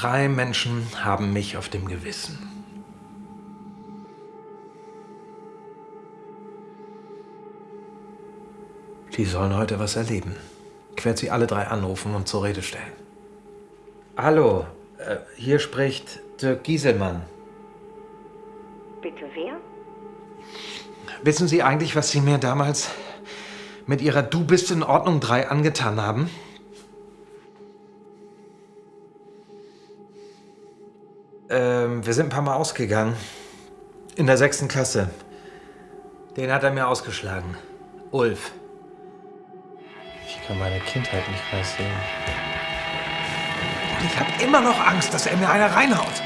Drei Menschen haben mich auf dem Gewissen. Die sollen heute was erleben. Ich werde sie alle drei anrufen und zur Rede stellen. Hallo, äh, hier spricht Dirk Gieselmann. Bitte wer? Wissen Sie eigentlich, was Sie mir damals mit Ihrer Du bist in Ordnung 3 angetan haben? Ähm, wir sind ein paar Mal ausgegangen. In der sechsten Klasse. Den hat er mir ausgeschlagen. Ulf. Ich kann meine Kindheit nicht mehr sehen. Und ich habe immer noch Angst, dass er mir eine reinhaut.